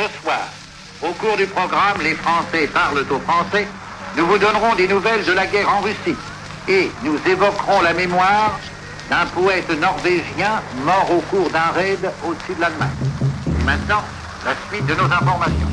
Ce soir, au cours du programme, les Français parlent aux Français. Nous vous donnerons des nouvelles de la guerre en Russie. Et nous évoquerons la mémoire d'un poète norvégien mort au cours d'un raid au-dessus de l'Allemagne. Maintenant, la suite de nos informations.